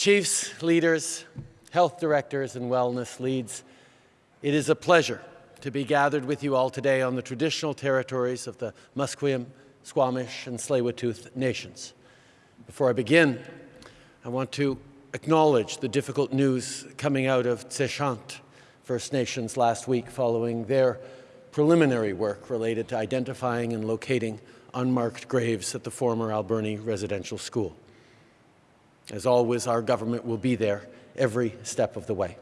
Chiefs, leaders, health directors, and wellness leads, it is a pleasure to be gathered with you all today on the traditional territories of the Musqueam, Squamish, and Tsleil-Waututh nations. Before I begin, I want to acknowledge the difficult news coming out of Tseshaht First Nations last week following their preliminary work related to identifying and locating unmarked graves at the former Alberni Residential School. As always, our government will be there every step of the way.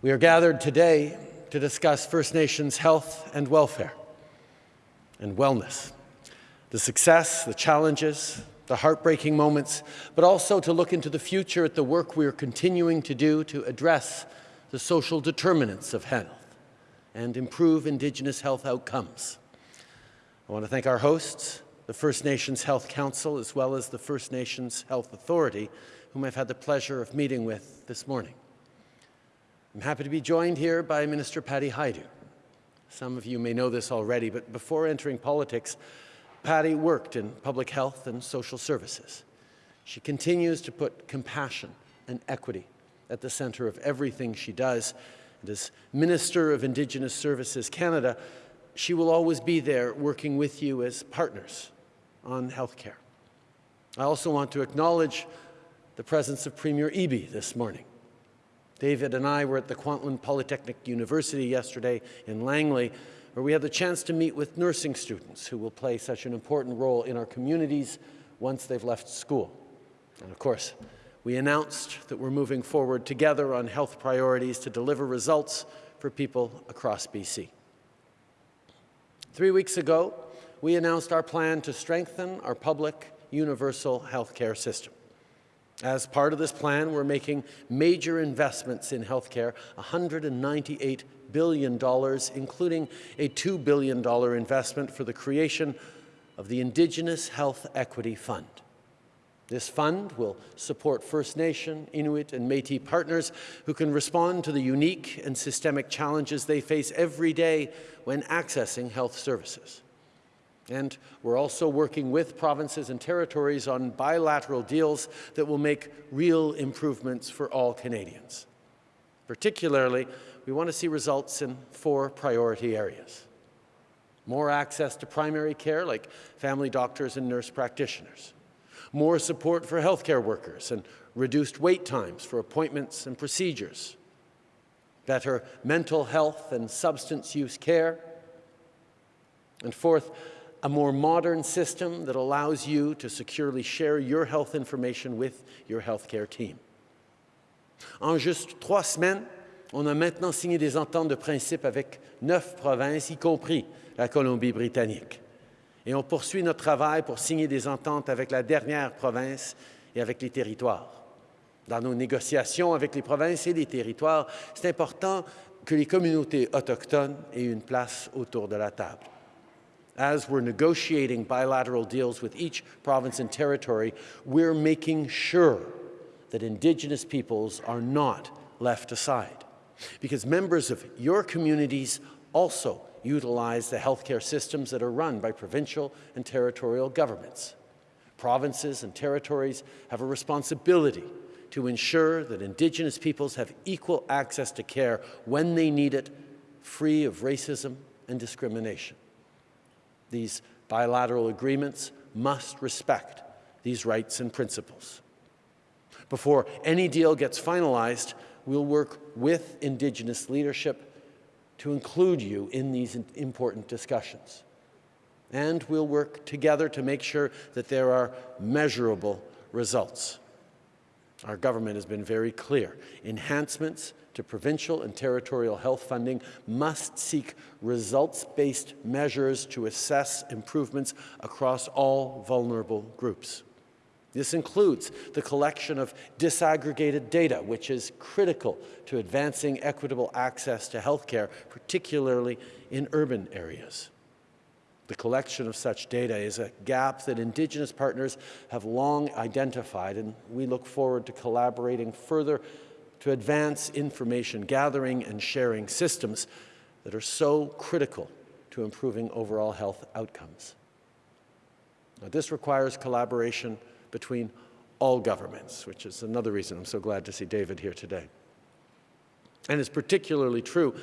We are gathered today to discuss First Nations health and welfare and wellness, the success, the challenges, the heartbreaking moments, but also to look into the future at the work we are continuing to do to address the social determinants of health and improve Indigenous health outcomes. I want to thank our hosts, the First Nations Health Council, as well as the First Nations Health Authority, whom I've had the pleasure of meeting with this morning. I'm happy to be joined here by Minister Patty Hajdu. Some of you may know this already, but before entering politics, Patty worked in public health and social services. She continues to put compassion and equity at the center of everything she does. And as Minister of Indigenous Services Canada, she will always be there working with you as partners on health care. I also want to acknowledge the presence of Premier Eby this morning. David and I were at the Kwantlen Polytechnic University yesterday in Langley, where we had the chance to meet with nursing students who will play such an important role in our communities once they've left school. And of course, we announced that we're moving forward together on health priorities to deliver results for people across BC. Three weeks ago, we announced our plan to strengthen our public universal health care system. As part of this plan, we're making major investments in healthcare, $198 billion, including a $2 billion investment for the creation of the Indigenous Health Equity Fund. This fund will support First Nation, Inuit and Métis partners who can respond to the unique and systemic challenges they face every day when accessing health services. And we're also working with provinces and territories on bilateral deals that will make real improvements for all Canadians. Particularly, we want to see results in four priority areas. More access to primary care, like family doctors and nurse practitioners. More support for healthcare workers and reduced wait times for appointments and procedures. Better mental health and substance use care. And fourth, a more modern system that allows you to securely share your health information with your healthcare team. En juste trois semaines, on a maintenant signé des ententes de principe avec neuf provinces, y compris la Colombie-Britannique. Et on poursuit notre travail pour signer des ententes avec la dernière province et avec les territoires. Dans nos négociations avec les provinces et les territoires, c'est important que les communautés autochtones aient une place autour de la table as we're negotiating bilateral deals with each province and territory, we're making sure that Indigenous peoples are not left aside. Because members of your communities also utilize the healthcare systems that are run by provincial and territorial governments. Provinces and territories have a responsibility to ensure that Indigenous peoples have equal access to care when they need it, free of racism and discrimination. These bilateral agreements must respect these rights and principles. Before any deal gets finalized, we'll work with Indigenous leadership to include you in these important discussions. And we'll work together to make sure that there are measurable results. Our government has been very clear. Enhancements to provincial and territorial health funding must seek results-based measures to assess improvements across all vulnerable groups. This includes the collection of disaggregated data, which is critical to advancing equitable access to health care, particularly in urban areas. The collection of such data is a gap that Indigenous partners have long identified, and we look forward to collaborating further to advance information gathering and sharing systems that are so critical to improving overall health outcomes. Now, this requires collaboration between all governments, which is another reason I'm so glad to see David here today. And it's particularly true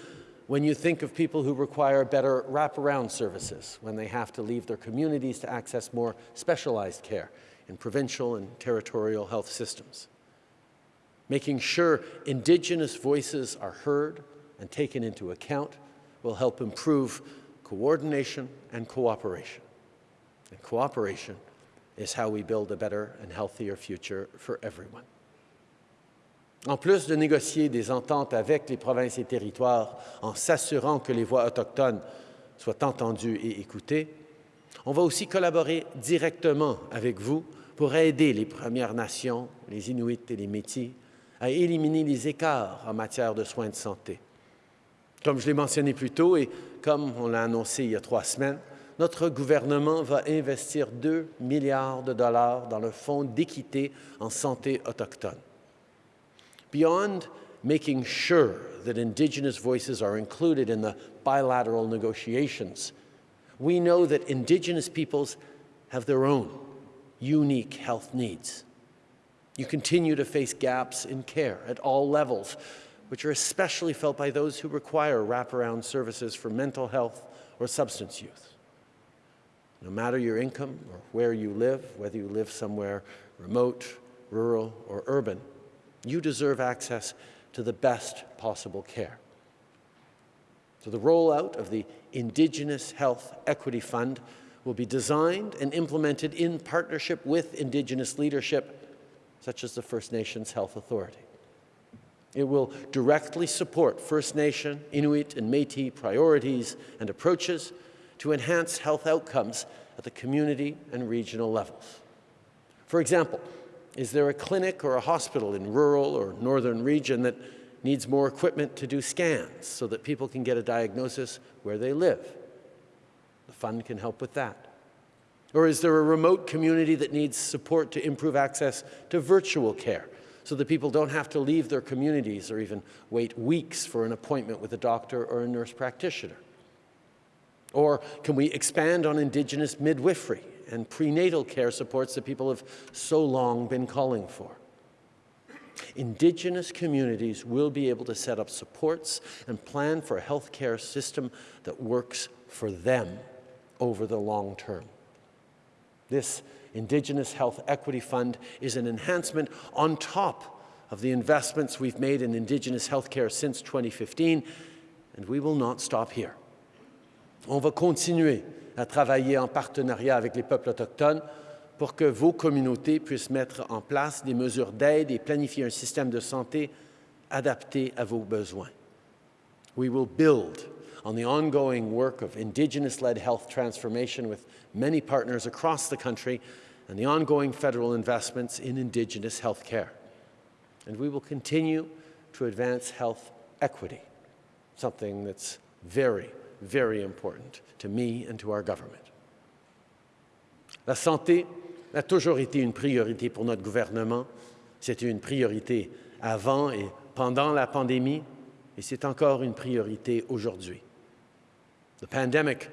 when you think of people who require better wraparound services, when they have to leave their communities to access more specialized care in provincial and territorial health systems. Making sure Indigenous voices are heard and taken into account will help improve coordination and cooperation. And cooperation is how we build a better and healthier future for everyone. En plus de négocier des ententes avec les provinces et territoires en s'assurant que les voix autochtones soient entendues et écoutées, on va aussi collaborer directement avec vous pour aider les Premières Nations, les Inuits et les Métis à éliminer les écarts en matière de soins de santé. Comme je l'ai mentionné plus tôt et comme on l'a annoncé il y a trois semaines, notre gouvernement va investir 2 milliards de dollars dans le Fonds d'équité en santé autochtone. Beyond making sure that Indigenous voices are included in the bilateral negotiations, we know that Indigenous peoples have their own unique health needs. You continue to face gaps in care at all levels, which are especially felt by those who require wraparound services for mental health or substance use. No matter your income or where you live, whether you live somewhere remote, rural, or urban, you deserve access to the best possible care. So the rollout of the Indigenous Health Equity Fund will be designed and implemented in partnership with Indigenous leadership, such as the First Nations Health Authority. It will directly support First Nation, Inuit, and Métis priorities and approaches to enhance health outcomes at the community and regional levels. For example, is there a clinic or a hospital in rural or northern region that needs more equipment to do scans so that people can get a diagnosis where they live? The fund can help with that. Or is there a remote community that needs support to improve access to virtual care so that people don't have to leave their communities or even wait weeks for an appointment with a doctor or a nurse practitioner? Or can we expand on Indigenous midwifery and prenatal care supports that people have so long been calling for? Indigenous communities will be able to set up supports and plan for a healthcare system that works for them over the long term. This Indigenous Health Equity Fund is an enhancement on top of the investments we've made in Indigenous healthcare since 2015, and we will not stop here. On va continuer à travailler en partenariat avec les peuples autochtones pour que vos communautés puissent mettre en place des mesures d'aide et planifier un système de santé adapté à vos besoins. We will build on the ongoing work of Indigenous-led health transformation with many partners across the country and the ongoing federal investments in Indigenous health care. And we will continue to advance health equity, something that's very, very important to me and to our government. La santé a toujours été une priorité pour notre gouvernement. C'était une priorité avant et pendant la pandémie, et c'est encore une priorité aujourd'hui. The pandemic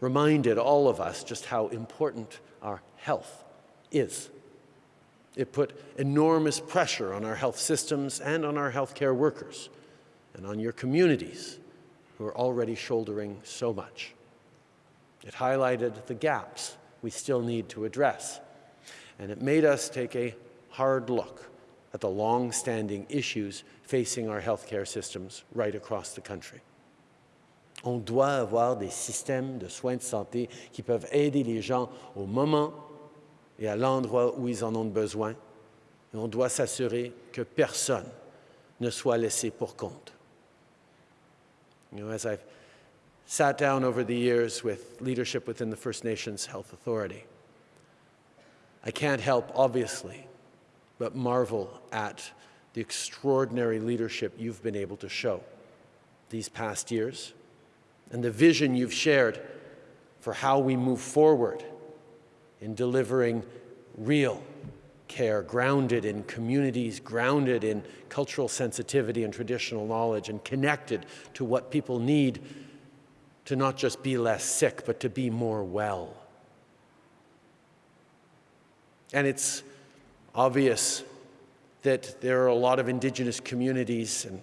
reminded all of us just how important our health is. It put enormous pressure on our health systems and on our healthcare workers and on your communities who are already shouldering so much. It highlighted the gaps we still need to address, and it made us take a hard look at the long-standing issues facing our healthcare systems right across the country. On doit avoir des systèmes de soins de santé qui peuvent aider les gens au moment et à l'endroit où ils en ont besoin. Et on doit s'assurer que personne ne soit laissé pour compte. You know, as I've sat down over the years with leadership within the First Nations Health Authority, I can't help, obviously, but marvel at the extraordinary leadership you've been able to show these past years and the vision you've shared for how we move forward in delivering real care grounded in communities, grounded in cultural sensitivity and traditional knowledge, and connected to what people need to not just be less sick, but to be more well. And it's obvious that there are a lot of Indigenous communities and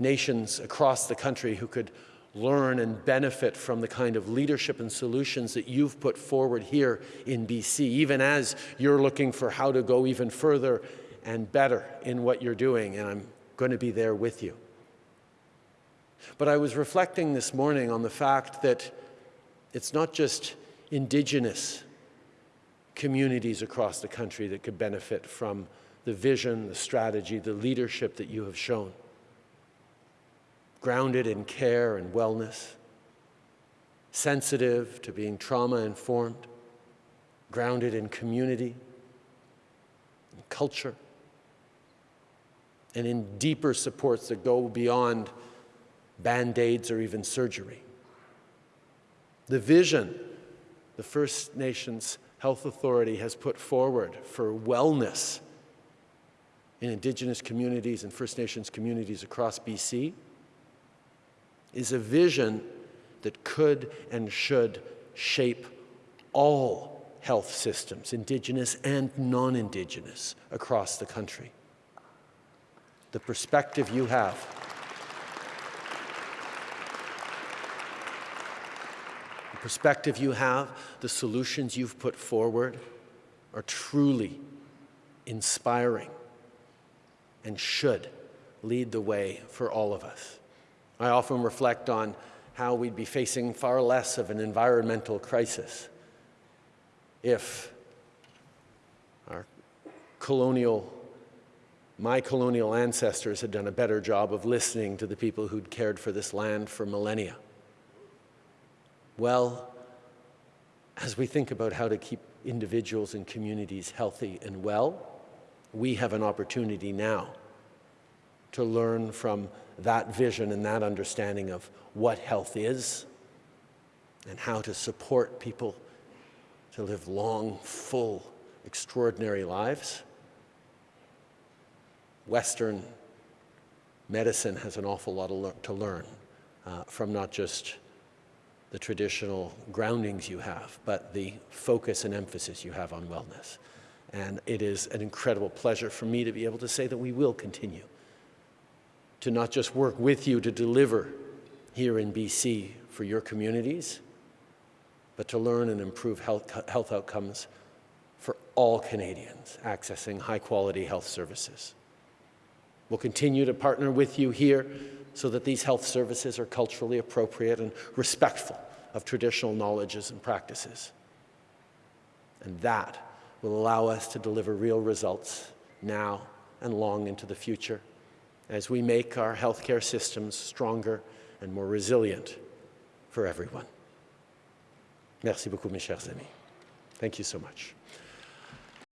nations across the country who could learn and benefit from the kind of leadership and solutions that you've put forward here in BC, even as you're looking for how to go even further and better in what you're doing, and I'm going to be there with you. But I was reflecting this morning on the fact that it's not just Indigenous communities across the country that could benefit from the vision, the strategy, the leadership that you have shown grounded in care and wellness, sensitive to being trauma informed, grounded in community and culture, and in deeper supports that go beyond band aids or even surgery. The vision the First Nations Health Authority has put forward for wellness in Indigenous communities and First Nations communities across BC is a vision that could and should shape all health systems, Indigenous and non-Indigenous, across the country. The perspective you have the perspective you have, the solutions you've put forward are truly inspiring and should lead the way for all of us. I often reflect on how we'd be facing far less of an environmental crisis if our colonial, my colonial ancestors had done a better job of listening to the people who'd cared for this land for millennia. Well, as we think about how to keep individuals and communities healthy and well, we have an opportunity now to learn from that vision and that understanding of what health is and how to support people to live long, full, extraordinary lives. Western medicine has an awful lot to learn uh, from not just the traditional groundings you have, but the focus and emphasis you have on wellness. And it is an incredible pleasure for me to be able to say that we will continue to not just work with you to deliver here in BC for your communities, but to learn and improve health, health outcomes for all Canadians accessing high-quality health services. We'll continue to partner with you here so that these health services are culturally appropriate and respectful of traditional knowledges and practices. And that will allow us to deliver real results now and long into the future as we make our healthcare systems stronger and more resilient for everyone. Merci beaucoup, mes chers amis. Thank you so much.